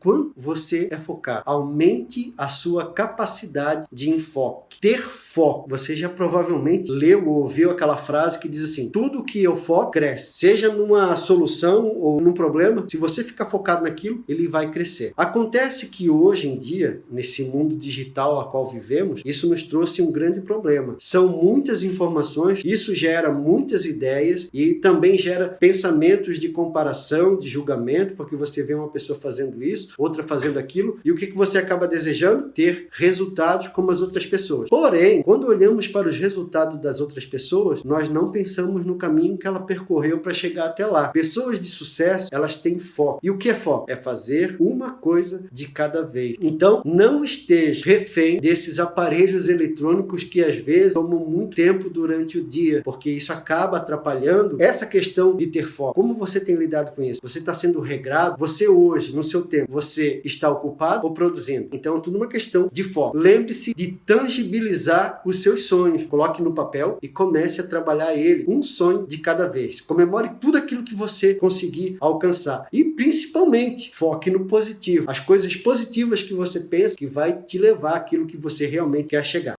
quanto você é focado. Aumente a sua capacidade de enfoque. Ter foco. Você já provavelmente leu ou ouviu aquela frase que diz assim, tudo que eu foco cresce. Seja numa solução ou num problema, se você ficar focado naquilo, ele vai crescer. Acontece que hoje em dia, nesse mundo digital a qual vivemos, isso nos trouxe um grande problema. São muitas informações, isso gera muitas ideias e também gera pensamentos de comparação, de julgamento, porque você vê uma pessoa fazendo isso, outra fazendo aquilo, e o que, que você acaba desejando? Ter resultados como as outras pessoas. Porém, quando olhamos para os resultados das outras pessoas, nós não pensamos no caminho que ela percorreu para chegar até lá. Pessoas de sucesso, elas têm foco. E o que é foco? É fazer uma coisa de cada vez. Então, não esteja refém desses aparelhos eletrônicos que às vezes tomam muito tempo durante o dia, porque isso acaba atrapalhando essa questão de ter foco. Como você tem lidado com isso? Você está sendo regrado? Você hoje, no seu tempo, você está ocupado ou produzindo? Então, é tudo uma questão de foco. Lembre-se de tangibilizar os seus sonhos. Coloque no papel e comece a trabalhar ele, um sonho de cada vez. Comemore tudo aquilo que você conseguir alcançar. E principalmente, foque no positivo. As coisas positivas que você pensa que vai te levar aquilo que você realmente quer chegar.